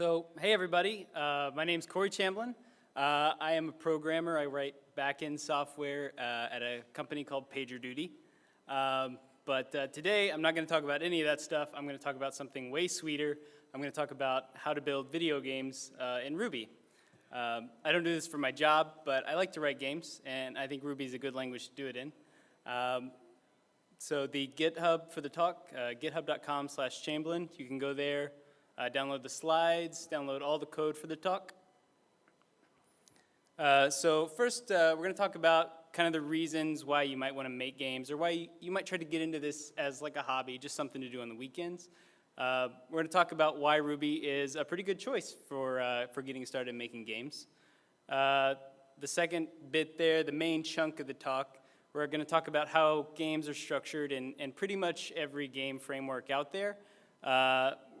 So, hey everybody, uh, my name's Corey Chamblin. Uh, I am a programmer. I write back-end software uh, at a company called PagerDuty. Um, but uh, today, I'm not going to talk about any of that stuff. I'm going to talk about something way sweeter. I'm going to talk about how to build video games uh, in Ruby. Um, I don't do this for my job, but I like to write games, and I think Ruby is a good language to do it in. Um, so the GitHub for the talk, uh, github.com slash Chamblin. You can go there, uh, download the slides, download all the code for the talk. Uh, so first, uh, we're going to talk about kind of the reasons why you might want to make games or why you, you, might try to get into this as like a hobby, just something to do on the weekends. Uh, we're going to talk about why Ruby is a pretty good choice for, uh, for getting started making games. Uh, the second bit there, the main chunk of the talk, we're going to talk about how games are structured in, in pretty much every game framework out there.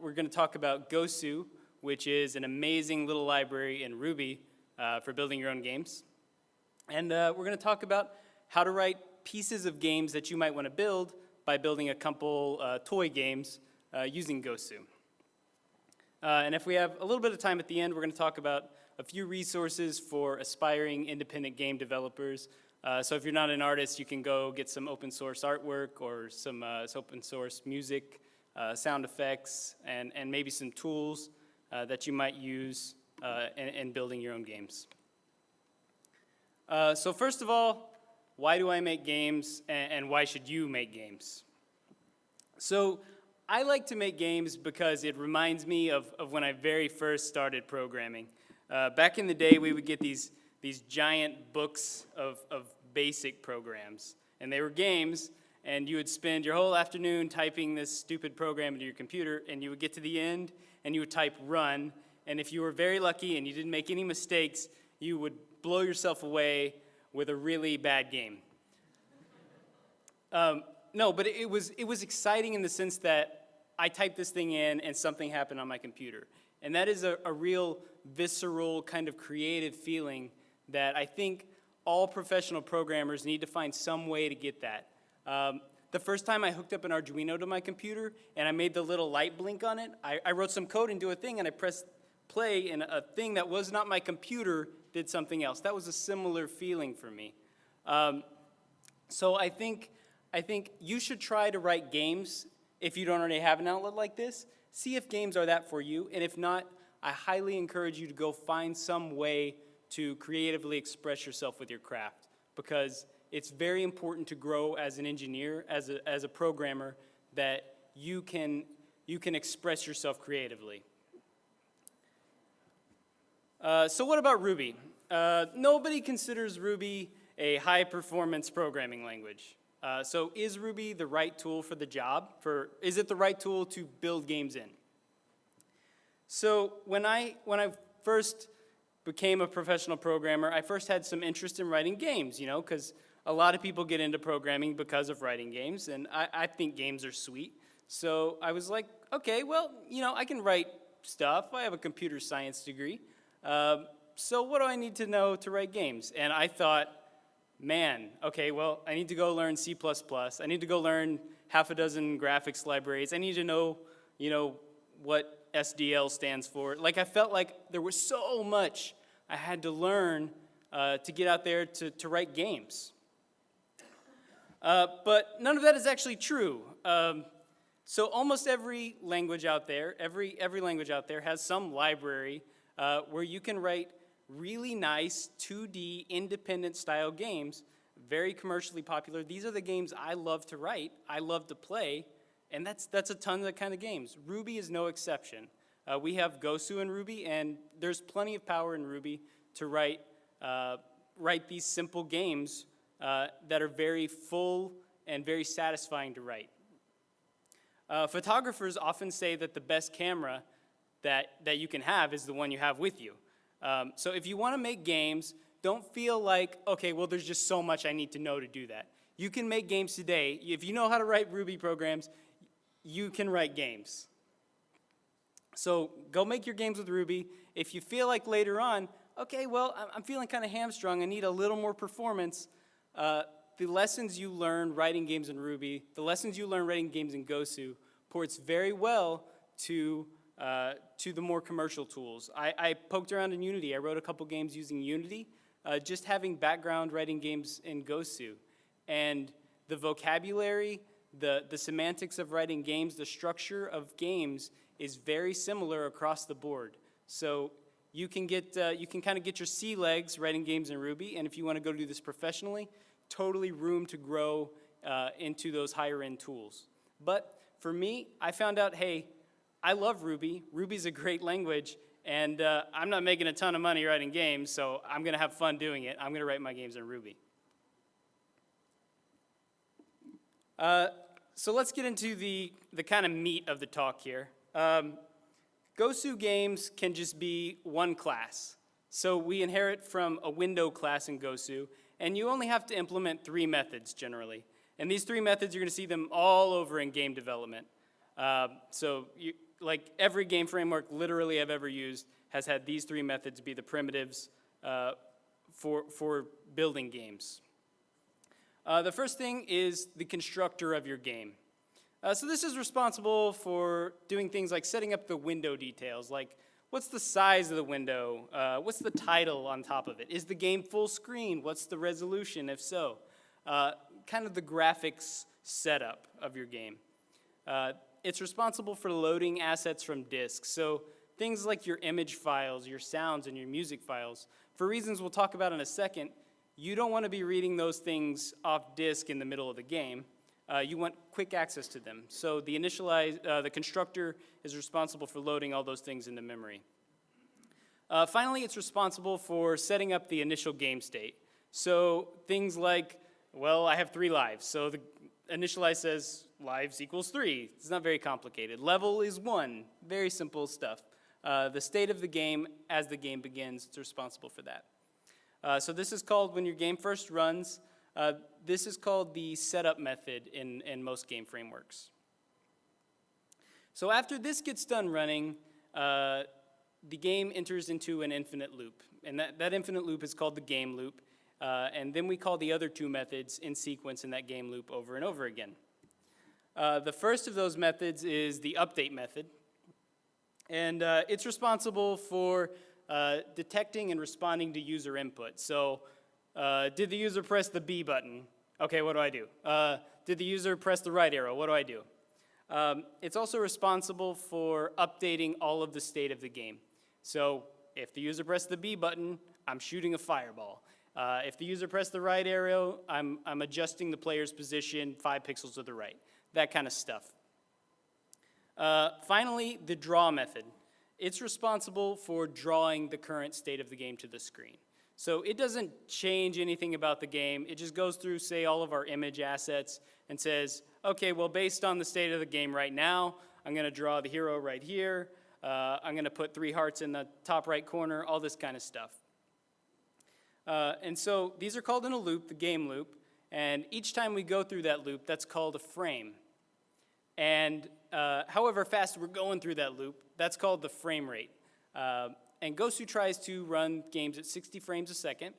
We're going to talk about Gosu, which is an amazing little library in Ruby uh, for building your own games. And uh, we're going to talk about how to write pieces of games that you might want to build by building a couple uh, toy games uh, using Gosu. Uh, and if we have a little bit of time at the end, we're going to talk about a few resources for aspiring independent game developers uh, so if you're not an artist, you can go get some open source artwork or some open source music, uh, sound effects, and, and maybe some tools uh, that you might use uh, in, in, building your own games. Uh, so first of all, why do I make games and, and why should you make games? So I like to make games because it reminds me of, of when I very first started programming. back in the day, we would get these these giant books of, of basic programs. And they were games, and you would spend your whole afternoon typing this stupid program into your computer, and you would get to the end, and you would type run, and if you were very lucky and you didn't make any mistakes, you would blow yourself away with a really bad game. Um, no, but it was, it was exciting in the sense that I typed this thing in and something happened on my computer. And that is a, a real visceral kind of creative feeling that I think all professional programmers need to find some way to get that. Um, the first time I hooked up an Arduino to my computer and I made the little light blink on it, I, I wrote some code into a thing and I pressed play and a thing that was not my computer did something else. That was a similar feeling for me. Um, so I think, I think you should try to write games if you don't already have an outlet like this. See if games are that for you, and if not, I highly encourage you to go find some way to creatively express yourself with your craft because it's very important to grow as an engineer, as a, as a programmer, that you can, you can express yourself creatively. Uh, so what about Ruby? Uh, nobody considers Ruby a high-performance programming language. Uh, so is Ruby the right tool for the job? For, is it the right tool to build games in? So when I, when I first became a professional programmer, I first had some interest in writing games, you know, because a lot of people get into programming because of writing games, and I, I, think games are sweet. So I was like, okay, well, you know, I can write stuff. I have a computer science degree. Um, so what do I need to know to write games? And I thought, man, okay, well, I need to go learn C++. I need to go learn half a dozen graphics libraries. I need to know, you know, what SDL stands for. Like I felt like there was so much I had to learn uh, to get out there to, to write games. Uh, but none of that is actually true. Um, so almost every language out there, every, every language out there has some library uh, where you can write really nice 2D independent style games, very commercially popular. These are the games I love to write, I love to play, and that's, that's a ton of the kind of games. Ruby is no exception. Uh, we have Gosu in Ruby, and there's plenty of power in Ruby to write, uh, write these simple games uh, that are very full and very satisfying to write. Uh, photographers often say that the best camera that, that you can have is the one you have with you. Um, so if you want to make games, don't feel like, okay, well, there's just so much I need to know to do that. You can make games today. If you know how to write Ruby programs, you can write games. So go make your games with Ruby. If you feel like later on, okay, well, I'm feeling kind of hamstrung, I need a little more performance, uh, the lessons you learn writing games in Ruby, the lessons you learn writing games in Gosu ports very well to uh, to the more commercial tools. I, I poked around in Unity. I wrote a couple games using Unity, uh, just having background writing games in Gosu. And the vocabulary, the, the semantics of writing games, the structure of games is very similar across the board. So you can get, uh, you can kind of get your sea legs writing games in Ruby, and if you want to go do this professionally, totally room to grow uh, into those higher end tools. But for me, I found out, hey, I love Ruby. Ruby's a great language, and uh, I'm not making a ton of money writing games, so I'm going to have fun doing it. I'm going to write my games in Ruby. Uh, so let's get into the, the kind of meat of the talk here. Um, Gosu games can just be one class. So we inherit from a window class in Gosu, and you only have to implement three methods generally. And these three methods, you're gonna see them all over in game development. Uh, so you, like every game framework literally I've ever used has had these three methods be the primitives uh, for, for building games. Uh, the first thing is the constructor of your game. Uh, so this is responsible for doing things like setting up the window details, like what's the size of the window, uh, what's the title on top of it, is the game full screen, what's the resolution? If so, uh, kind of the graphics setup of your game. Uh, it's responsible for loading assets from disks, so things like your image files, your sounds, and your music files. For reasons we'll talk about in a second, you don't want to be reading those things off disk in the middle of the game uh, you want quick access to them. So the initialize, uh, the constructor is responsible for loading all those things into memory. Uh, finally, it's responsible for setting up the initial game state. So things like, well, I have three lives. So the initialize says lives equals three. It's not very complicated. Level is one. Very simple stuff. Uh, the state of the game as the game begins, it's responsible for that. Uh, so this is called when your game first runs, uh, this is called the setup method in, in most game frameworks. So after this gets done running, uh, the game enters into an infinite loop. And that, that infinite loop is called the game loop. Uh, and then we call the other two methods in sequence in that game loop over and over again. Uh, the first of those methods is the update method. And uh, it's responsible for uh, detecting and responding to user input. So uh, did the user press the B button? Okay, what do I do? Uh, did the user press the right arrow? What do I do? Um, it's also responsible for updating all of the state of the game. So if the user pressed the B button, I'm shooting a fireball. Uh, if the user pressed the right arrow, I'm, I'm adjusting the player's position five pixels to the right. That kind of stuff. Uh, finally, the draw method. It's responsible for drawing the current state of the game to the screen. So it doesn't change anything about the game. It just goes through, say, all of our image assets and says, okay, well, based on the state of the game right now, I'm going to draw the hero right here. Uh, I'm going to put three hearts in the top right corner, all this kind of stuff. Uh, and so these are called in a loop, the game loop. And each time we go through that loop, that's called a frame. And uh, however fast we're going through that loop, that's called the frame rate. And Gosu tries to run games at 60 frames a second,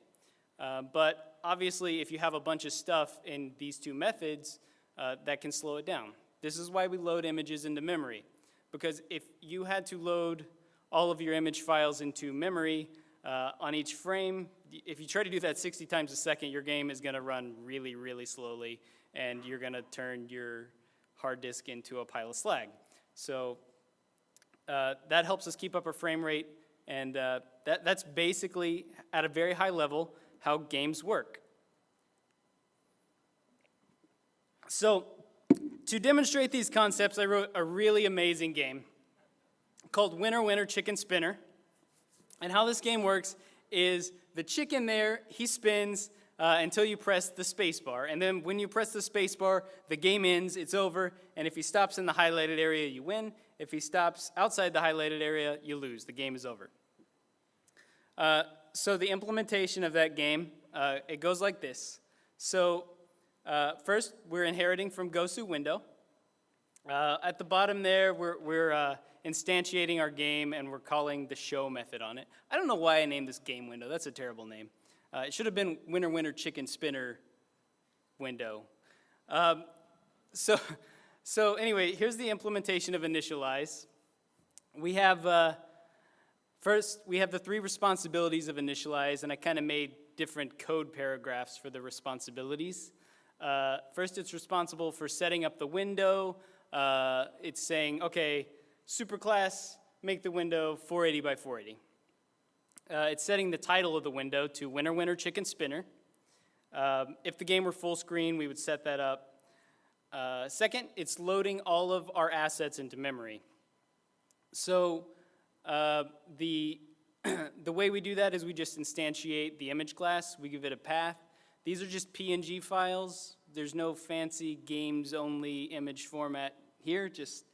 uh, but obviously if you have a bunch of stuff in these two methods, uh, that can slow it down. This is why we load images into memory, because if you had to load all of your image files into memory uh, on each frame, if you try to do that 60 times a second, your game is gonna run really, really slowly, and you're gonna turn your hard disk into a pile of slag. So uh, that helps us keep up our frame rate and uh, that, that's basically, at a very high level, how games work. So, to demonstrate these concepts, I wrote a really amazing game called Winner Winner Chicken Spinner. And how this game works is the chicken there, he spins uh, until you press the space bar. And then when you press the space bar, the game ends, it's over. And if he stops in the highlighted area, you win. If he stops outside the highlighted area, you lose. The game is over. Uh, so the implementation of that game, uh, it goes like this. So uh, first, we're inheriting from Gosu window. Uh, at the bottom there, we're, we're uh, instantiating our game and we're calling the show method on it. I don't know why I named this game window. That's a terrible name. it should have been winner, winner, chicken spinner window. Um, so So anyway, here's the implementation of initialize. We have, uh, first, we have the three responsibilities of initialize, and I kind of made different code paragraphs for the responsibilities. Uh, first, it's responsible for setting up the window. Uh, it's saying, okay, superclass, make the window 480 by 480. Uh, it's setting the title of the window to winner, winner, chicken spinner. Um, if the game were full screen, we would set that up. Uh, second, it's loading all of our assets into memory. So uh, the, the way we do that is we just instantiate the image class, we give it a path. These are just PNG files. There's no fancy games only image format here, just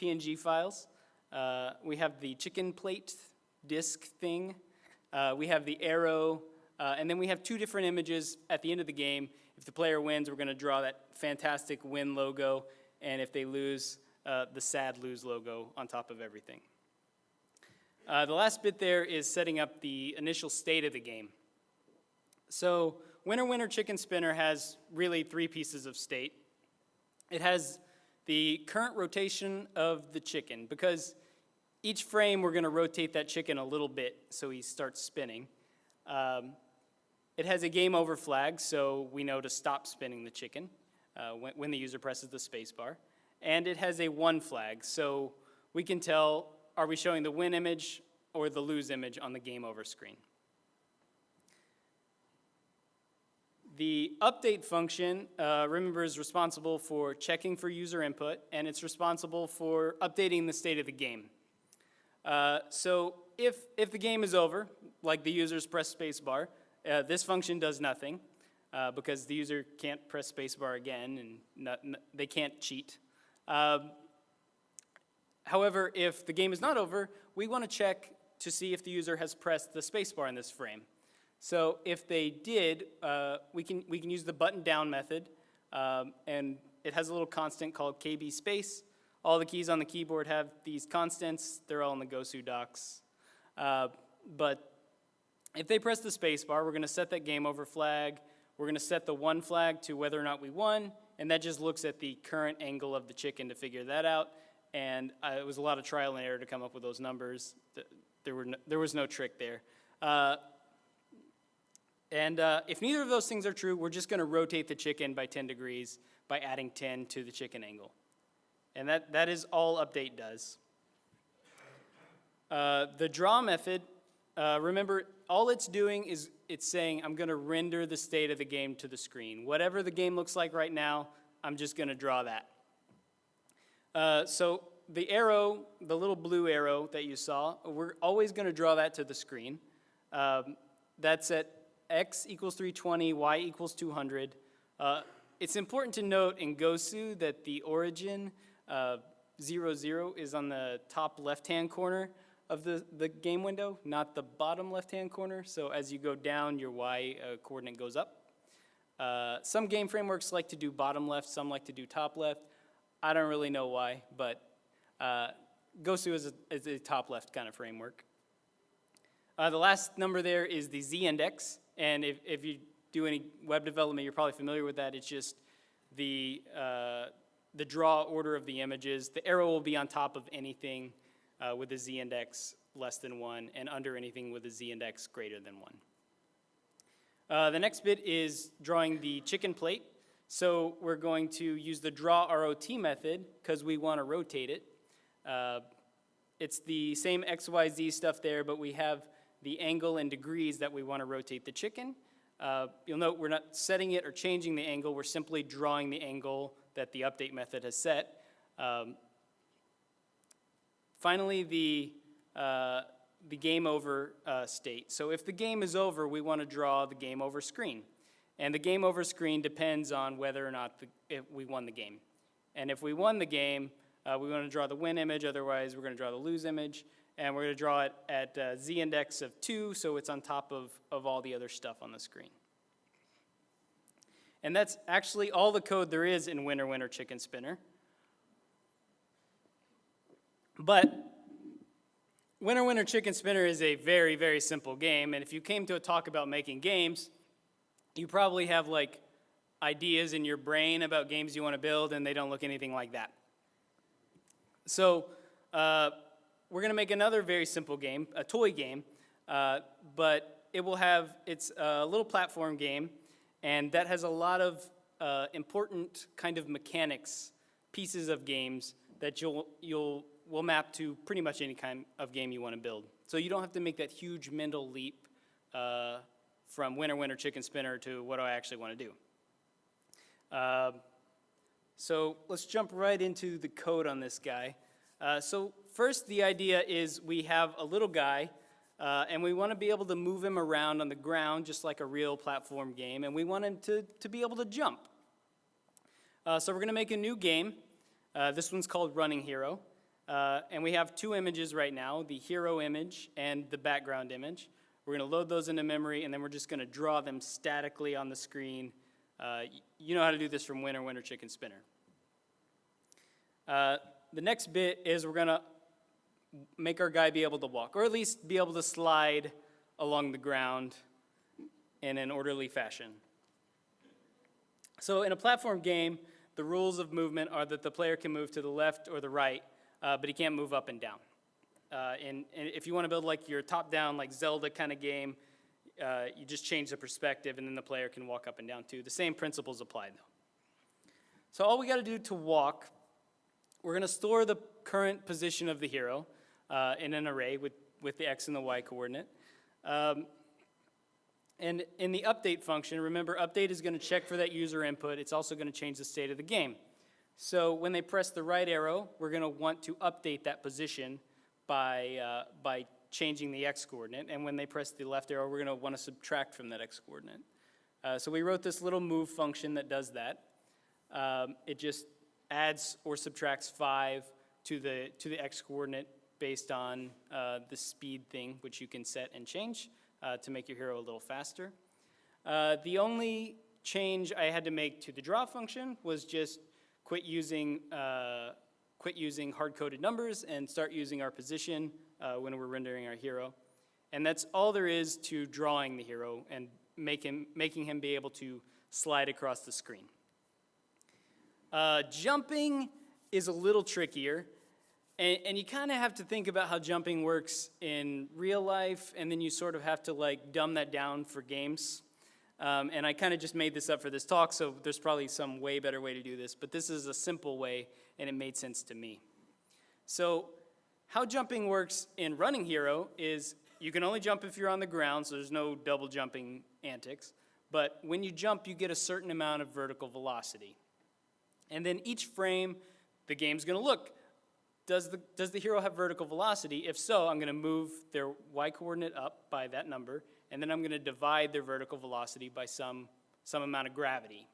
PNG files. Uh, we have the chicken plate disk thing. Uh, we have the arrow, uh, and then we have two different images at the end of the game. If the player wins, we're gonna draw that fantastic win logo, and if they lose, uh, the sad lose logo on top of everything. Uh, the last bit there is setting up the initial state of the game. So winner, winner, chicken spinner has really three pieces of state. It has the current rotation of the chicken, because each frame we're gonna rotate that chicken a little bit so he starts spinning. Um, it has a game over flag, so we know to stop spinning the chicken uh, when, when the user presses the spacebar. And it has a won flag, so we can tell, are we showing the win image or the lose image on the game over screen? The update function, uh, remember, is responsible for checking for user input, and it's responsible for updating the state of the game. Uh, so if, if the game is over, like the user's press spacebar, uh, this function does nothing uh, because the user can't press spacebar again and not, they can't cheat. Um, however, if the game is not over, we want to check to see if the user has pressed the spacebar in this frame. So if they did, uh, we, can, we can use the button down method, um, and it has a little constant called KB space. All the keys on the keyboard have these constants. They're all in the Gosu docs. Uh, but if they press the spacebar, we're going to set that game over flag. We're going to set the won flag to whether or not we won, and that just looks at the current angle of the chicken to figure that out. And uh, it was a lot of trial and error to come up with those numbers. There, were no, there was no trick there. Uh, and uh, if neither of those things are true, we're just going to rotate the chicken by 10 degrees by adding 10 to the chicken angle. And that, that is all update does. Uh, the draw method, uh, remember, all it's doing is it's saying I'm going to render the state of the game to the screen. Whatever the game looks like right now, I'm just going to draw that. Uh, so the arrow, the little blue arrow that you saw, we're always going to draw that to the screen. Um, that's at x equals 320, y equals 200. Uh, it's important to note in Gosu that the origin uh, 0, 0 is on the top left-hand corner of the, the game window, not the bottom left-hand corner. So as you go down, your y uh, coordinate goes up. Uh, some game frameworks like to do bottom left, some like to do top left. I don't really know why, but uh, Gosu is a, is a top left kind of framework. Uh, the last number there is the z-index. And if, if you do any web development, you're probably familiar with that. It's just the, uh, the draw order of the images. The arrow will be on top of anything uh, with a z-index less than 1 and under anything with a z-index greater than 1. Uh, the next bit is drawing the chicken plate. So we're going to use the draw ROT method because we want to rotate it. Uh, it's the same XYZ stuff there, but we have the angle and degrees that we want to rotate the chicken. Uh, you'll note we're not setting it or changing the angle, we're simply drawing the angle that the update method has set. Um, finally, the, uh, the game over uh, state. So if the game is over, we want to draw the game over screen. And the game over screen depends on whether or not the, we won the game. And if we won the game, uh, we want to draw the win image, otherwise we're going to draw the lose image and we're going to draw it at uh, z-index of 2, so it's on top of, of all the other stuff on the screen. And that's actually all the code there is in Winner Winner Chicken Spinner. But Winner Winner Chicken Spinner is a very, very simple game, and if you came to a talk about making games, you probably have like ideas in your brain about games you want to build, and they don't look anything like that. So uh, we're gonna make another very simple game, a toy game, uh, but it will have, it's a little platform game, and that has a lot of uh, important kind of mechanics, pieces of games that you'll, you'll, will map to pretty much any kind of game you want to build. So you don't have to make that huge mental leap uh, from winner, winner, chicken spinner to what do I actually want to do. Uh, so let's jump right into the code on this guy. Uh, so first, the idea is we have a little guy, uh, and we want to be able to move him around on the ground just like a real platform game, and we want him to, to be able to jump. Uh, so we're going to make a new game. Uh, this one's called Running Hero. Uh, and we have two images right now, the hero image and the background image. We're going to load those into memory, and then we're just going to draw them statically on the screen. Uh, you know how to do this from winner, winner, chicken, spinner. Uh, the next bit is we're going to make our guy be able to walk, or at least be able to slide along the ground in an orderly fashion. So in a platform game, the rules of movement are that the player can move to the left or the right, uh, but he can't move up and down. Uh, and, and, if you want to build like your top-down, like Zelda kind of game, uh, you just change the perspective and then the player can walk up and down too. The same principles apply though. So all we got to do to walk, we're going to store the current position of the hero uh, in an array with, with the x and the y coordinate. Um, and in the update function, remember update is going to check for that user input. It's also going to change the state of the game. So when they press the right arrow, we're going to want to update that position by, uh, by changing the x coordinate. And when they press the left arrow, we're going to want to subtract from that x coordinate. Uh, so we wrote this little move function that does that. Um, it just adds or subtracts 5 to the, to the x coordinate based on uh, the speed thing, which you can set and change uh, to make your hero a little faster. Uh, the only change I had to make to the draw function was just quit using, uh, quit using hard-coded numbers and start using our position uh, when we're rendering our hero. And that's all there is to drawing the hero and make him, making him be able to slide across the screen. Uh, jumping is a little trickier. And, and you kind of have to think about how jumping works in real life, and then you sort of have to like dumb that down for games. Um, and I kind of just made this up for this talk, so there's probably some way better way to do this, but this is a simple way, and it made sense to me. So how jumping works in Running Hero is you can only jump if you're on the ground, so there's no double jumping antics. But when you jump, you get a certain amount of vertical velocity. And then each frame, the game's gonna look, does the, does the hero have vertical velocity? If so, I'm gonna move their y coordinate up by that number, and then I'm gonna divide their vertical velocity by some, some amount of gravity.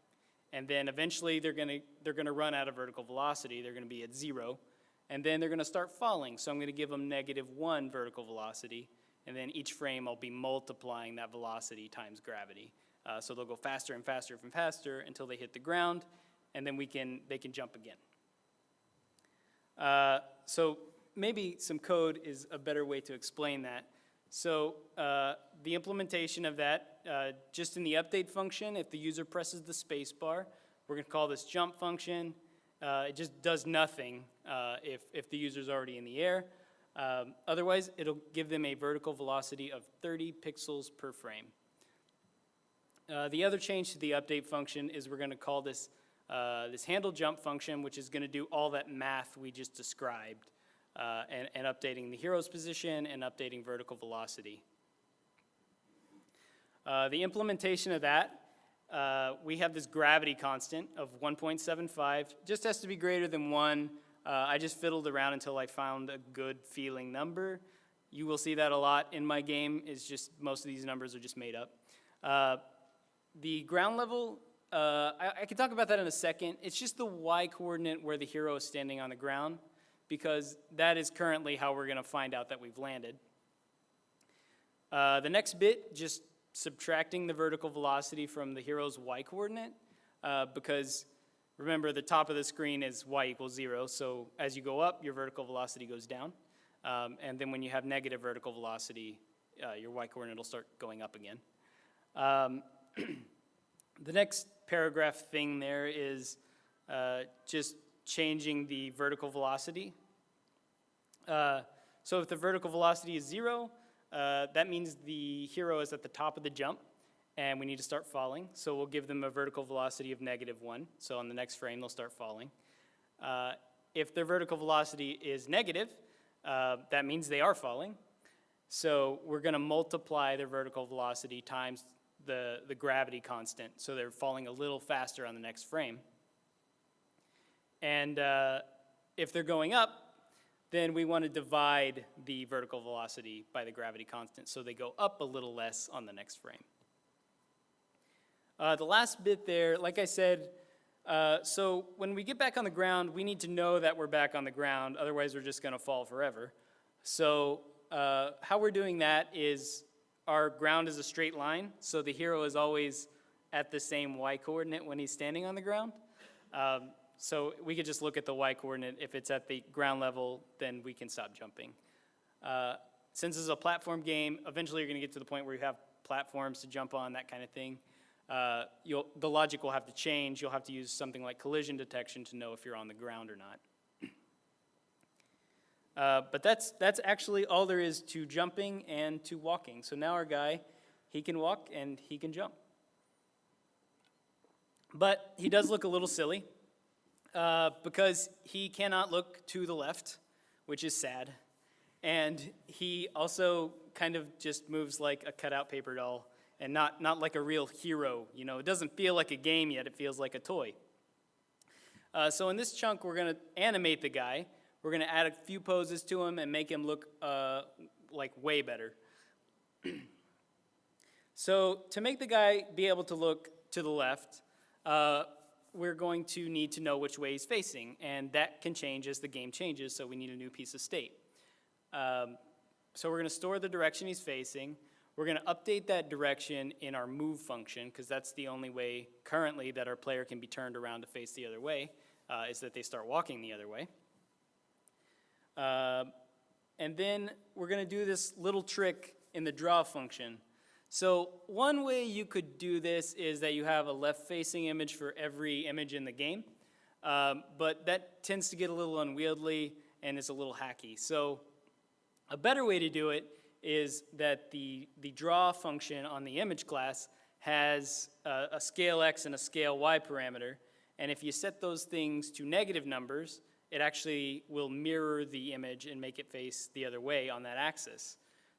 And then eventually they're gonna, they're gonna run out of vertical velocity, they're gonna be at zero, and then they're gonna start falling, so I'm gonna give them negative one vertical velocity, and then each frame I'll be multiplying that velocity times gravity. Uh, so they'll go faster and faster and faster until they hit the ground, and then we can, they can jump again. Uh, so maybe some code is a better way to explain that. So uh, the implementation of that, uh, just in the update function, if the user presses the space bar, we're going to call this jump function. Uh, it just does nothing uh, if, if the user's already in the air. Um, otherwise, it'll give them a vertical velocity of 30 pixels per frame. Uh, the other change to the update function is we're going to call this uh, this handle jump function, which is going to do all that math we just described, uh, and, and, updating the hero's position and updating vertical velocity. Uh, the implementation of that, uh, we have this gravity constant of 1.75, just has to be greater than one. Uh, I just fiddled around until I found a good feeling number. You will see that a lot in my game, is just most of these numbers are just made up. Uh, the ground level uh, I, I, can talk about that in a second. It's just the y coordinate where the hero is standing on the ground because that is currently how we're going to find out that we've landed. Uh, the next bit, just subtracting the vertical velocity from the hero's y coordinate uh, because remember the top of the screen is y equals zero. So as you go up, your vertical velocity goes down. Um, and then when you have negative vertical velocity, uh, your y coordinate will start going up again. Um, The next paragraph thing there is uh, just changing the vertical velocity. Uh, So if the vertical velocity is zero, uh, that means the hero is at the top of the jump, and we need to start falling. So we'll give them a vertical velocity of negative one. So on the next frame, they'll start falling. Uh, if their vertical velocity is negative, uh, that means they are falling. So we're going to multiply their vertical velocity times the, the gravity constant, so they're falling a little faster on the next frame. And uh, if they're going up, then we want to divide the vertical velocity by the gravity constant, so they go up a little less on the next frame. Uh, the last bit there, like I said, uh, so when we get back on the ground, we need to know that we're back on the ground, otherwise we're just going to fall forever. So uh, how we're doing that is our ground is a straight line, so the hero is always at the same y coordinate when he's standing on the ground. Um, so we could just look at the y coordinate. If it's at the ground level, then we can stop jumping. Uh, since this is a platform game, eventually you're going to get to the point where you have platforms to jump on, that kind of thing. Uh, the logic will have to change. You'll have to use something like collision detection to know if you're on the ground or not. Uh, but that's, that's actually all there is to jumping and to walking. So now our guy, he can walk and he can jump. But he does look a little silly uh, because he cannot look to the left, which is sad. And he also kind of just moves like a cutout paper doll and not, not like a real hero. You know, it doesn't feel like a game yet, it feels like a toy. Uh, so in this chunk, we're to animate the guy. We're to add a few poses to him and make him look uh, like way better. so to make the guy be able to look to the left, uh, we're going to need to know which way he's facing, and that can change as the game changes, so we need a new piece of state. Um, so we're going to store the direction he's facing. We're going to update that direction in our move function, because that's the only way currently that our player can be turned around to face the other way, uh, is that they start walking the other way. Uh, and then we're going to do this little trick in the draw function. So one way you could do this is that you have a left-facing image for every image in the game, um, but that tends to get a little unwieldy and it's a little hacky. So a better way to do it is that the, the draw function on the image class has a, a scale x and a scale y parameter, and if you set those things to negative numbers, it actually will mirror the image and make it face the other way on that axis.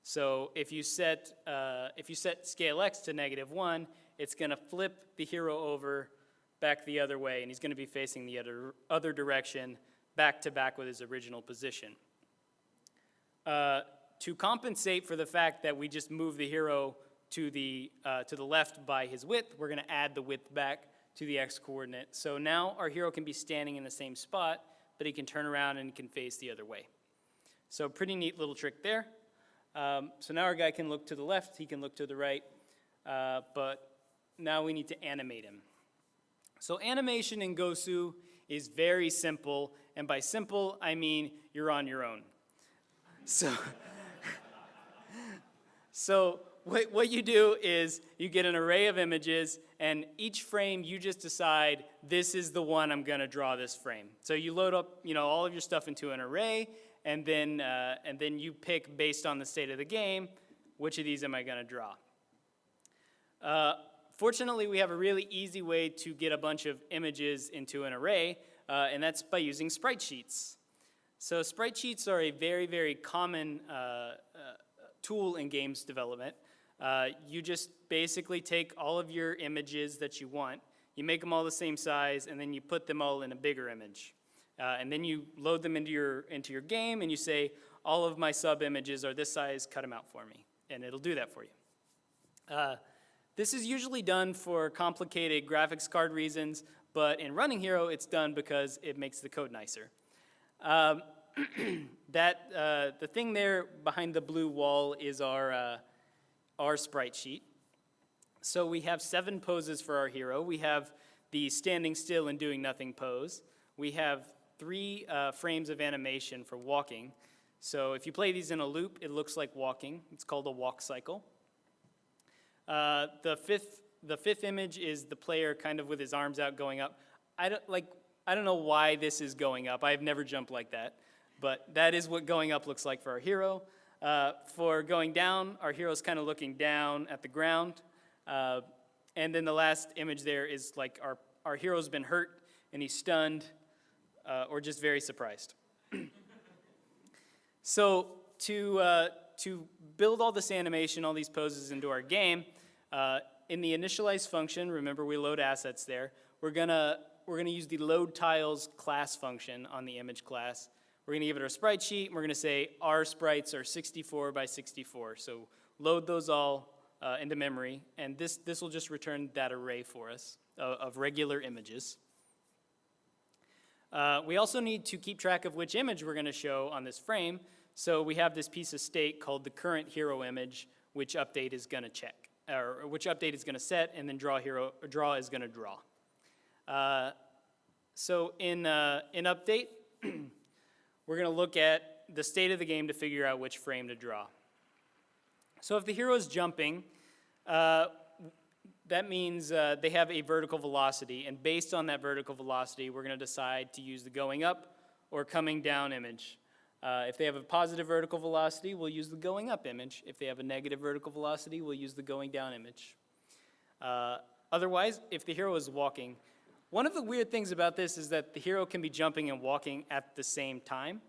So if you set, uh, if you set scale x to negative 1, it's going to flip the hero over back the other way, and he's going to be facing the other, other direction back to back with his original position. Uh, to compensate for the fact that we just move the hero to the, uh, to the left by his width, we're going to add the width back to the x coordinate. So now our hero can be standing in the same spot, but he can turn around and can face the other way. So pretty neat little trick there. Um, so now our guy can look to the left, he can look to the right, uh, but now we need to animate him. So animation in Gosu is very simple, and by simple, I mean you're on your own. So, so what, what you do is you get an array of images, and each frame you just decide this is the one I'm going to draw this frame. So you load up, you know, all of your stuff into an array, and then uh, and then you pick based on the state of the game, which of these am I going to draw? Uh, fortunately, we have a really easy way to get a bunch of images into an array, uh, and that's by using sprite sheets. So sprite sheets are a very, very common uh, uh, tool in games development. Uh, you just basically take all of your images that you want, you make them all the same size, and then you put them all in a bigger image. Uh, and then you load them into your, into your game, and you say, all of my sub images are this size, cut them out for me. And it'll do that for you. Uh, this is usually done for complicated graphics card reasons, but in Running Hero, it's done because it makes the code nicer. Um, that, uh, the thing there behind the blue wall is our, uh, our sprite sheet. So we have seven poses for our hero. We have the standing still and doing nothing pose. We have three uh, frames of animation for walking. So if you play these in a loop, it looks like walking. It's called a walk cycle. Uh, the fifth, the fifth image is the player kind of with his arms out going up. I don't like. I don't know why this is going up. I've never jumped like that. but that is what going up looks like for our hero. Uh, for going down, our hero's kind of looking down at the ground. Uh, and then the last image there is like our, our hero's been hurt and he's stunned uh, or just very surprised. so to, uh, to build all this animation, all these poses into our game, uh, in the initialize function, remember we load assets there, we're gonna, we're gonna use the load tiles class function on the image class. We're gonna give it our sprite sheet, and we're gonna say our sprites are 64 by 64. So load those all uh, into memory, and this, this will just return that array for us uh, of regular images. Uh, we also need to keep track of which image we're gonna show on this frame, so we have this piece of state called the current hero image, which update is gonna check, or which update is gonna set, and then draw hero, draw is gonna draw. Uh, so in, uh, in update, we're gonna look at the state of the game to figure out which frame to draw. So if the hero is jumping, uh, that means uh, they have a vertical velocity, and based on that vertical velocity, we're gonna decide to use the going up or coming down image. Uh, if they have a positive vertical velocity, we'll use the going up image. If they have a negative vertical velocity, we'll use the going down image. Uh, otherwise, if the hero is walking, one of the weird things about this is that the hero can be jumping and walking at the same time.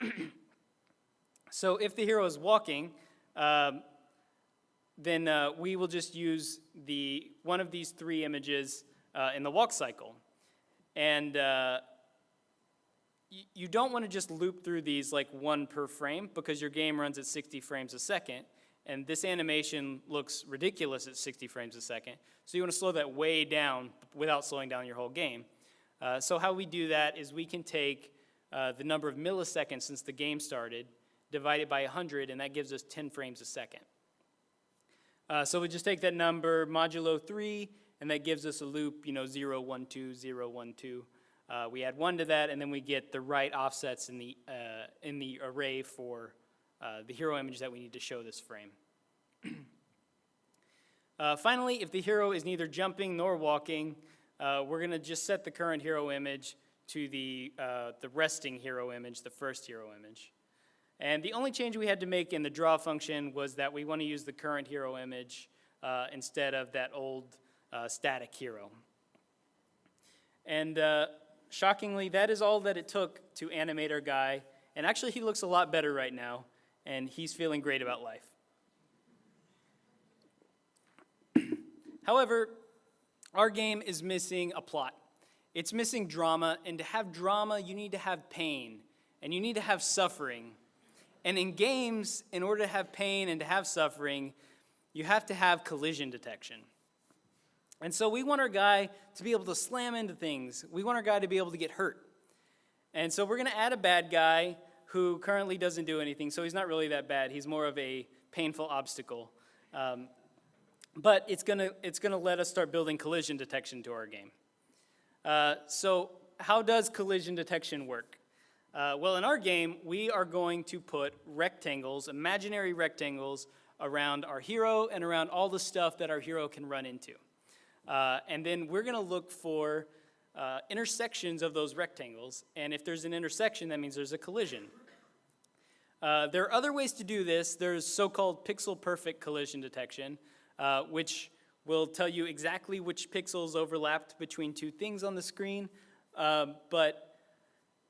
so if the hero is walking, um, then uh, we will just use the one of these three images uh, in the walk cycle. And uh, you don't want to just loop through these like one per frame because your game runs at 60 frames a second. And this animation looks ridiculous at 60 frames a second. So you want to slow that way down without slowing down your whole game. Uh, so how we do that is we can take uh, the number of milliseconds since the game started, divide it by 100, and that gives us 10 frames a second. Uh, so we just take that number modulo 3, and that gives us a loop, you know, 0, 1, 2, 0, 1, 2. Uh, we add 1 to that, and then we get the right offsets in the, uh, in the array for uh, the hero image that we need to show this frame. uh, finally, if the hero is neither jumping nor walking, uh, we're going to just set the current hero image to the, the resting hero image, the first hero image. And the only change we had to make in the draw function was that we want to use the current hero image uh, instead of that old uh, static hero. And shockingly, that is all that it took to animate our guy. And actually, he looks a lot better right now and he's feeling great about life. However, our game is missing a plot. It's missing drama, and to have drama, you need to have pain, and you need to have suffering. And in games, in order to have pain and to have suffering, you have to have collision detection. And so we want our guy to be able to slam into things. We want our guy to be able to get hurt. And so we're going to add a bad guy who currently doesn't do anything, so he's not really that bad. He's more of a painful obstacle. Um, but it's gonna, it's gonna let us start building collision detection to our game. Uh, so how does collision detection work? Uh, well, in our game, we are going to put rectangles, imaginary rectangles, around our hero and around all the stuff that our hero can run into. Uh, and then we're gonna look for uh, intersections of those rectangles, and if there's an intersection, that means there's a collision. Uh, there are other ways to do this. There's so-called pixel-perfect collision detection, uh, which will tell you exactly which pixels overlapped between two things on the screen. Um, but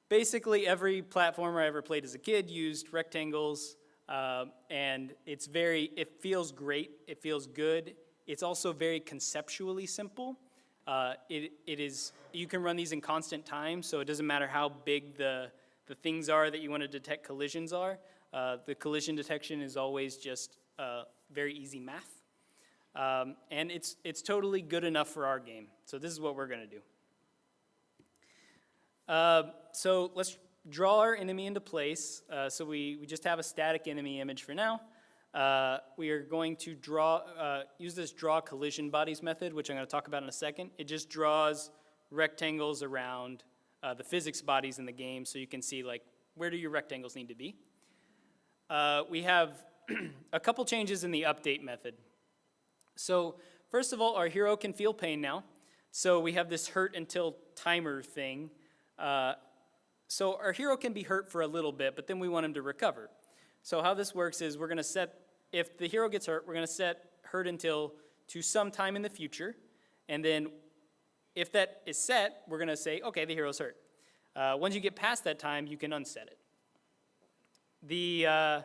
basically, every platformer I ever played as a kid used rectangles, uh, and it's very, it feels great, it feels good. It's also very conceptually simple. Uh, it, it is, you can run these in constant time, so it doesn't matter how big the the things are that you want to detect collisions are. Uh, the collision detection is always just uh, very easy math. Um, and it's, it's totally good enough for our game. So this is what we're going to do. Uh, so let's draw our enemy into place. Uh, so we, we just have a static enemy image for now. Uh, we are going to draw, uh, use this draw collision bodies method, which I'm going to talk about in a second. It just draws rectangles around uh, the physics bodies in the game so you can see like where do your rectangles need to be. Uh, we have a couple changes in the update method. So first of all, our hero can feel pain now. So we have this hurt until timer thing. Uh, so our hero can be hurt for a little bit, but then we want him to recover. So how this works is we're gonna set, if the hero gets hurt, we're gonna set hurt until to some time in the future. And then if that is set, we're gonna say, okay, the hero's hurt. Uh, once you get past that time, you can unset it. The, uh,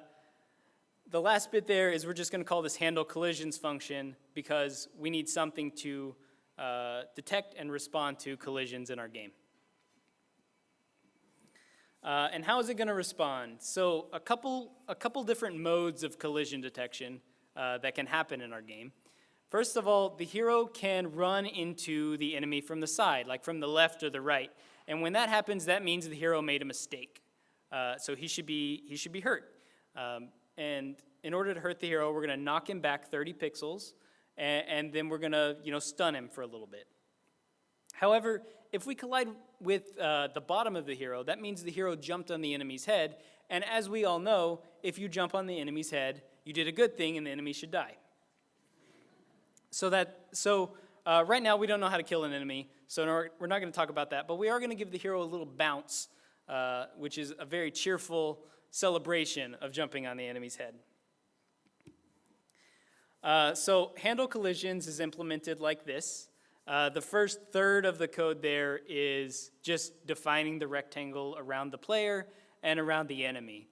the last bit there is we're just gonna call this handle collisions function because we need something to uh, detect and respond to collisions in our game. Uh, and how is it going to respond? So a couple, a couple different modes of collision detection uh, that can happen in our game. First of all, the hero can run into the enemy from the side, like from the left or the right. And when that happens, that means the hero made a mistake. Uh, so he should be, he should be hurt. Um, and in order to hurt the hero, we're going to knock him back 30 pixels, and, and then we're going to you know, stun him for a little bit. However, if we collide with uh, the bottom of the hero, that means the hero jumped on the enemy's head. And as we all know, if you jump on the enemy's head, you did a good thing and the enemy should die. So that, so uh, right now we don't know how to kill an enemy, so we're not going to talk about that. But we are going to give the hero a little bounce, uh, which is a very cheerful celebration of jumping on the enemy's head. Uh, so handle collisions is implemented like this. Uh, the first third of the code there is just defining the rectangle around the player and around the enemy.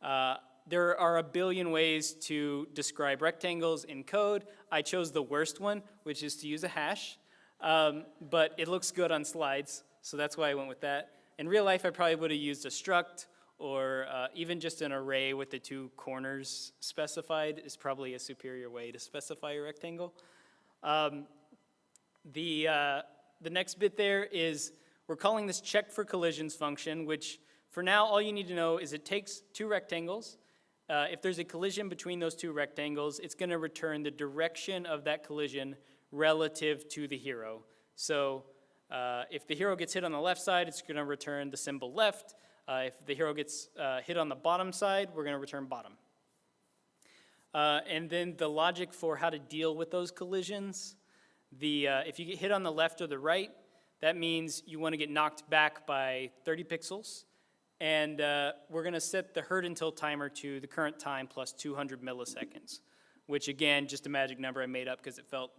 Uh, there are a billion ways to describe rectangles in code. I chose the worst one, which is to use a hash, um, but it looks good on slides, so that's why I went with that. In real life, I probably would have used a struct or uh, even just an array with the two corners specified is probably a superior way to specify a rectangle. Um, the, uh, the next bit there is we're calling this check for collisions function, which for now all you need to know is it takes two rectangles. Uh, if there's a collision between those two rectangles, it's going to return the direction of that collision relative to the hero. So uh, if the hero gets hit on the left side, it's going to return the symbol left. Uh, if the hero gets uh, hit on the bottom side, we're going to return bottom. Uh, and then the logic for how to deal with those collisions the, uh, if you get hit on the left or the right, that means you want to get knocked back by 30 pixels. And uh, we're going to set the hurt until timer to the current time plus 200 milliseconds, which again, just a magic number I made up because it felt,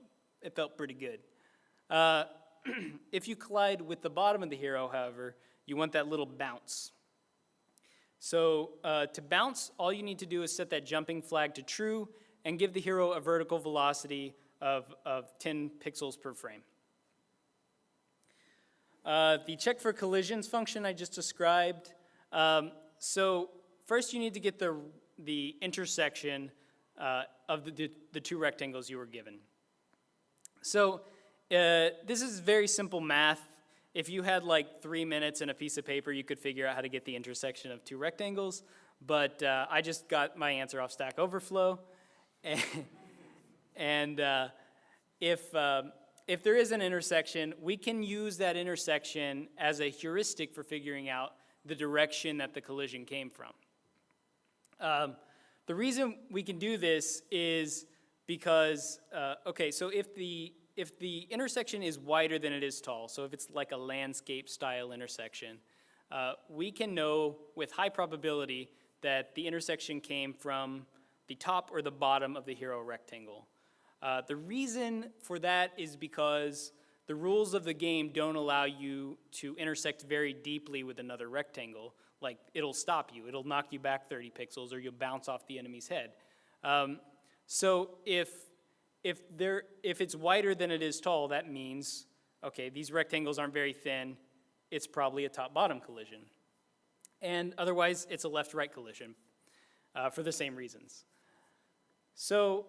it felt pretty good. Uh, if you collide with the bottom of the hero, however, you want that little bounce. So uh, to bounce, all you need to do is set that jumping flag to true and give the hero a vertical velocity of, of 10 pixels per frame. Uh, the check for collisions function I just described. Um, so first you need to get the, the intersection uh, of the, the, two rectangles you were given. So uh, this is very simple math. If you had like three minutes and a piece of paper, you could figure out how to get the intersection of two rectangles. But uh, I just got my answer off Stack Overflow. uh, if, um, if there is an intersection, we can use that intersection as a heuristic for figuring out the direction that the collision came from. Um, the reason we can do this is because, uh, okay, so if the, if the intersection is wider than it is tall, so if it's like a landscape style intersection, uh, we can know with high probability that the intersection came from the top or the bottom of the hero rectangle. Uh, the reason for that is because the rules of the game don't allow you to intersect very deeply with another rectangle. Like, it'll stop you. It'll knock you back 30 pixels or you'll bounce off the enemy's head. Um, so if, if, there, if it's wider than it is tall, that means, okay, these rectangles aren't very thin. It's probably a top-bottom collision. And otherwise, it's a left-right collision uh, for the same reasons. So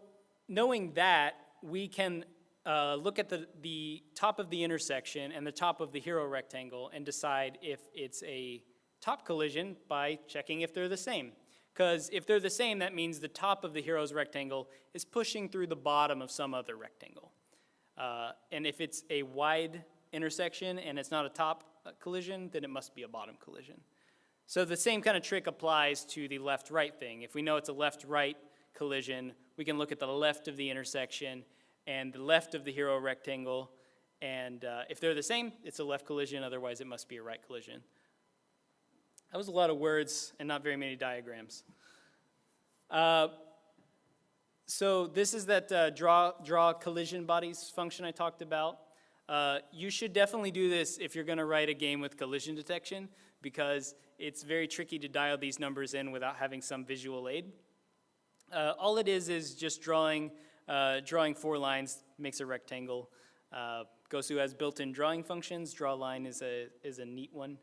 knowing that, we can uh, look at the, the top of the intersection and the top of the hero rectangle and decide if it's a top collision by checking if they're the same. Because if they're the same, that means the top of the hero's rectangle is pushing through the bottom of some other rectangle. Uh, and if it's a wide intersection and it's not a top uh, collision, then it must be a bottom collision. So the same kind of trick applies to the left-right thing. If we know it's a left-right collision, we can look at the left of the intersection and the left of the hero rectangle, and uh, if they're the same, it's a left collision, otherwise it must be a right collision. That was a lot of words and not very many diagrams. Uh, so this is that uh, draw, draw collision bodies function I talked about. Uh, you should definitely do this if you're going to write a game with collision detection because it's very tricky to dial these numbers in without having some visual aid. Uh, all it is is just drawing, uh, drawing four lines makes a rectangle. Uh, Gosu has built-in drawing functions. Draw line is a, is a neat one.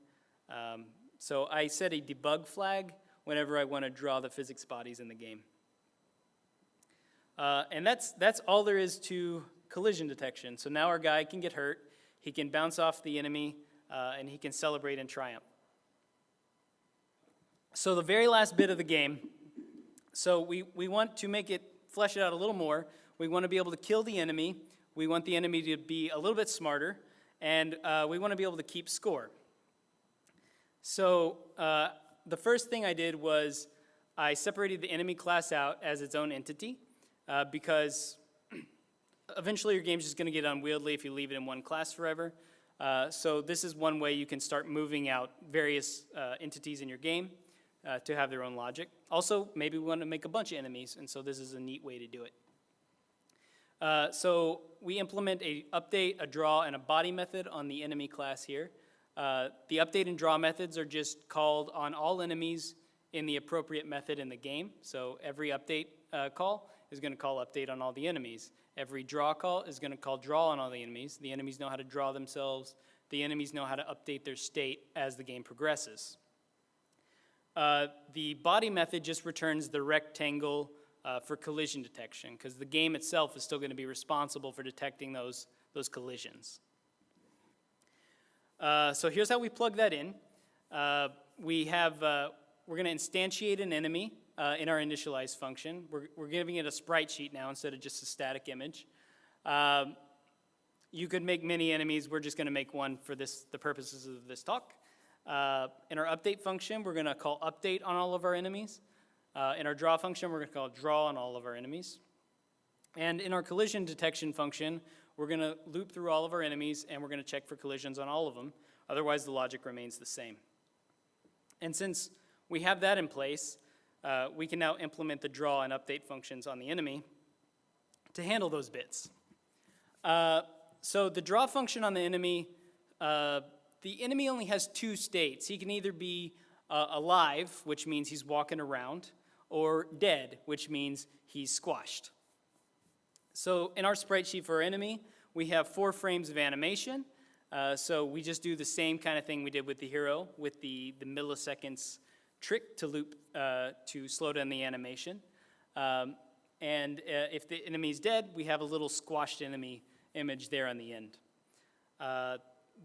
Um, so I set a debug flag whenever I want to draw the physics bodies in the game. Uh, and that's, that's all there is to collision detection. So now our guy can get hurt, he can bounce off the enemy, uh, and he can celebrate and triumph. So the very last bit of the game, so we, we want to make it, flesh it out a little more. We want to be able to kill the enemy. We want the enemy to be a little bit smarter, and uh, we want to be able to keep score. So uh, the first thing I did was I separated the enemy class out as its own entity uh, because eventually your game's just going to get unwieldy if you leave it in one class forever. Uh, so this is one way you can start moving out various uh, entities in your game uh, to have their own logic. Also, maybe we want to make a bunch of enemies, and so this is a neat way to do it. Uh, so we implement a update, a draw, and a body method on the enemy class here. Uh, the update and draw methods are just called on all enemies in the appropriate method in the game. So every update uh, call is going to call update on all the enemies. Every draw call is going to call draw on all the enemies. The enemies know how to draw themselves. The enemies know how to update their state as the game progresses. Uh, the body method just returns the rectangle uh, for collision detection because the game itself is still going to be responsible for detecting those, those collisions. Uh, so here's how we plug that in. Uh, we have, uh, we're going to instantiate an enemy in our initialize function. We're, we're giving it a sprite sheet now instead of just a static image. Um, you could make many enemies. We're just going to make one for this, the purposes of this talk. Uh, in our update function, we're going to call update on all of our enemies. Uh, in our draw function, we're going to call draw on all of our enemies. And in our collision detection function, we're going to loop through all of our enemies and we're going to check for collisions on all of them. Otherwise, the logic remains the same. And since we have that in place, uh, we can now implement the draw and update functions on the enemy to handle those bits. Uh, so the draw function on the enemy, uh, the enemy only has two states. He can either be uh, alive, which means he's walking around, or dead, which means he's squashed. So in our sprite sheet for our enemy, we have four frames of animation. Uh, so we just do the same kind of thing we did with the hero with the, the milliseconds trick to loop uh, to slow down the animation. Um, and uh, if the enemy is dead, we have a little squashed enemy image there on the end.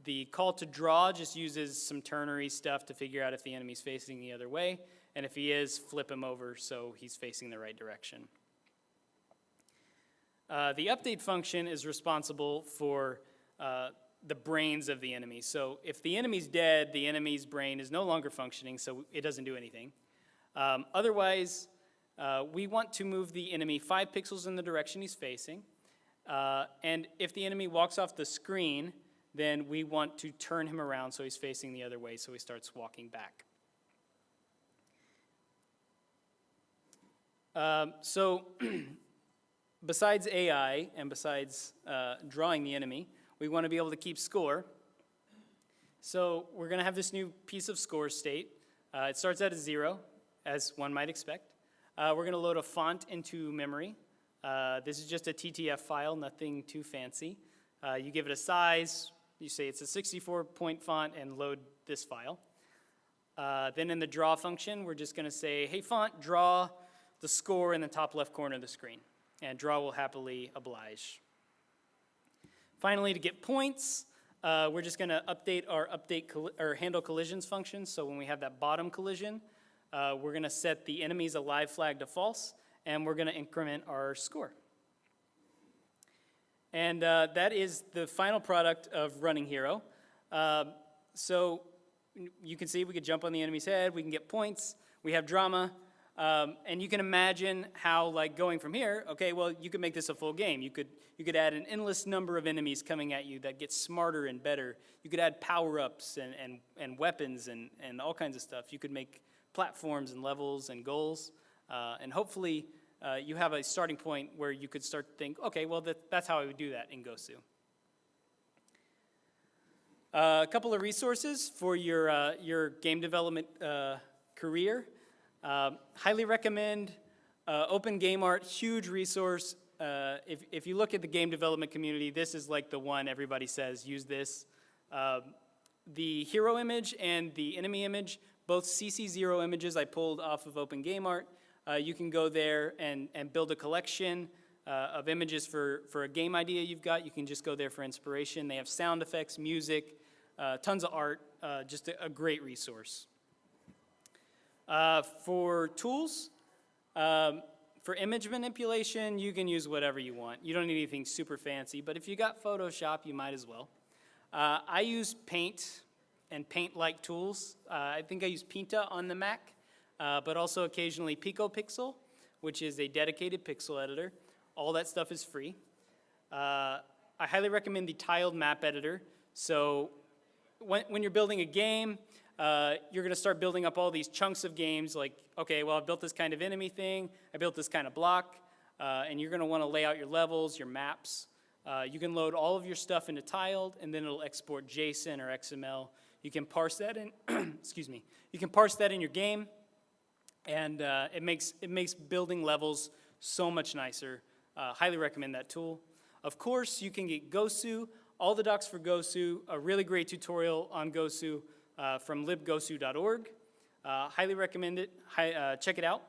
The call to draw just uses some ternary stuff to figure out if the enemy's facing the other way. And if he is, flip him over so he's facing the right direction. Uh, the update function is responsible for uh, the brains of the enemy. So if the enemy's dead, the enemy's brain is no longer functioning, so it doesn't do anything. Um, otherwise, uh, we want to move the enemy five pixels in the direction he's facing. Uh, and if the enemy walks off the screen, then we want to turn him around so he's facing the other way, so he starts walking back. Um, so besides AI and besides uh, drawing the enemy, we want to be able to keep score. So we're going to have this new piece of score state. Uh, it starts at a zero, as one might expect. Uh, we're going to load a font into memory. Uh, this is just a TTF file, nothing too fancy. Uh, you give it a size, you say it's a 64 point font and load this file. Uh, then in the draw function, we're just going to say, hey font, draw the score in the top left corner of the screen and draw will happily oblige. Finally, to get points, uh, we're just going to update our update or handle collisions function. So when we have that bottom collision, uh, we're going to set the enemy's alive flag to false, and we're going to increment our score. And uh, that is the final product of running hero. Um, so you can see we could jump on the enemy's head, we can get points, we have drama, Um, and you can imagine how, like, going from here, okay, well, you could make this a full game. You could, you could add an endless number of enemies coming at you that get smarter and better. You could add power-ups and, and, and weapons and, and all kinds of stuff. You could make platforms and levels and goals. Uh, and hopefully, uh, you have a starting point where you could start to think, okay, well, that, that's how I would do that in Gosu. Uh, a couple of resources for your, uh, your game development uh, career. Um, highly recommend uh, Open Game Art, huge resource. Uh, if, if you look at the game development community, this is like the one everybody says, use this. Um, the hero image and the enemy image, both CC0 images I pulled off of Open Game Art. Uh, you can go there and, and build a collection uh, of images for, for a game idea you've got. You can just go there for inspiration. They have sound effects, music, uh, tons of art, uh, just a, a, great resource. Uh, for tools, um, for image manipulation, you can use whatever you want. You don't need anything super fancy, but if you got Photoshop, you might as well. Uh, I use Paint and Paint-like tools. I think I use Pinta on the Mac, uh, but also occasionally PicoPixel, which is a dedicated pixel editor. All that stuff is free. I highly recommend the tiled map editor. So when, when you're building a game, uh, you're going to start building up all these chunks of games like, okay, well, I've built this kind of enemy thing, I built this kind of block, uh, and you're going to want to lay out your levels, your maps. Uh, you can load all of your stuff into tiled, and then it'll export JSON or XML. You can parse that in, excuse me, you can parse that in your game, and uh, it, makes, it makes building levels so much nicer. Uh, highly recommend that tool. Of course, you can get Gosu all the docs for Gosu, a really great tutorial on Gosu uh, from libgosu.org. Uh, highly recommend it. Hi, uh, check it out.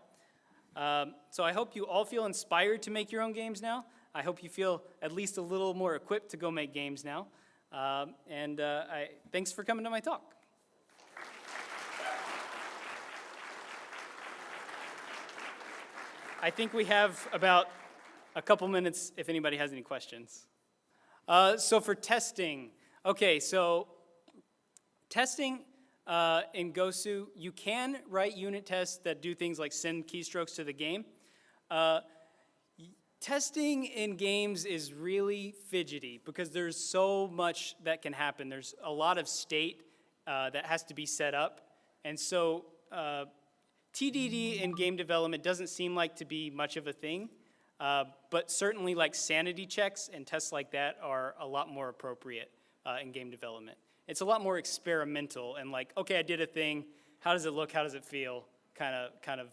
Um, so I hope you all feel inspired to make your own games now. I hope you feel at least a little more equipped to go make games now. Um, and uh, I, thanks for coming to my talk. I think we have about a couple minutes if anybody has any questions. Uh, so for testing, okay, so testing uh, in Gosu, you can write unit tests that do things like send keystrokes to the game. Uh, testing in games is really fidgety because there's so much that can happen. There's a lot of state uh, that has to be set up. And so uh, TDD in game development doesn't seem like to be much of a thing. Uh, but certainly like sanity checks and tests like that are a lot more appropriate uh, in game development. It's a lot more experimental and like, okay, I did a thing, how does it look, how does it feel, kind of, kind of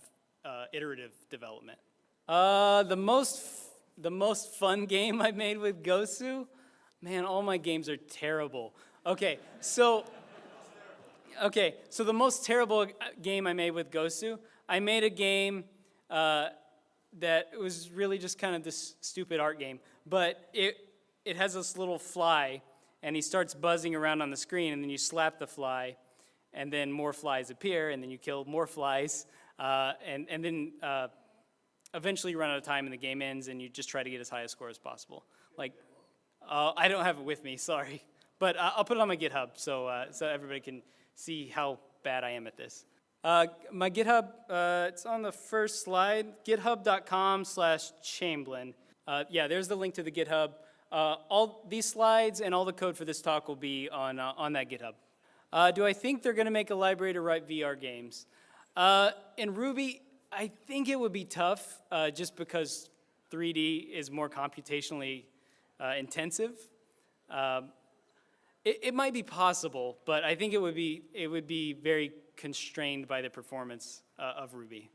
uh, iterative development. Uh, the most, the most fun game I made with Gosu, man, all my games are terrible. Okay, so, okay, so the most terrible uh, game I made with Gosu, I made a game uh, that was really just kind of this stupid art game. But it, it has this little fly, and he starts buzzing around on the screen, and then you slap the fly, and then more flies appear, and then you kill more flies, uh, and, and then uh, eventually you run out of time and the game ends, and you just try to get as high a score as possible. Like, uh, I don't have it with me, sorry. But uh, I'll put it on my GitHub so, so everybody can see how bad I am at this. Uh, my GitHub, uh, it's on the first slide, github.com slash Chamblin. Uh, yeah, there's the link to the GitHub. Uh, all these slides and all the code for this talk will be on, uh, on that GitHub. Uh, do I think they're gonna make a library to write VR games? in Ruby, I think it would be tough just because 3D is more computationally intensive. Um, it, it might be possible, but I think it would be, it would be very constrained by the performance uh, of Ruby.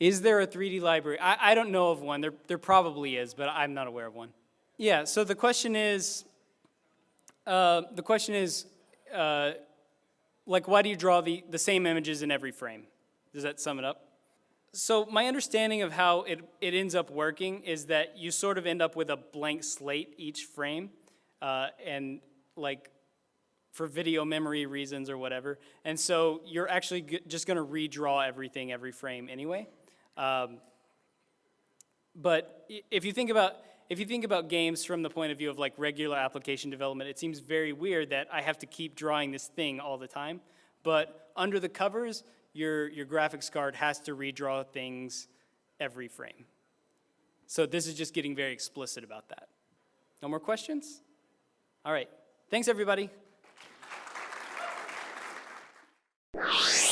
Is there a 3D library? I, I don't know of one. There, there probably is, but I'm not aware of one. Yeah, so the question is, uh, the question is, uh, like, why do you draw the, the same images in every frame? Does that sum it up? So my understanding of how it, it ends up working is that you sort of end up with a blank slate each frame, uh, and like for video memory reasons or whatever. And so you're actually just going to redraw everything every frame anyway. Um, but if you think about if you think about games from the point of view of like regular application development, it seems very weird that I have to keep drawing this thing all the time. But under the covers, your, your graphics card has to redraw things every frame. So this is just getting very explicit about that. No more questions? All right, thanks, everybody. you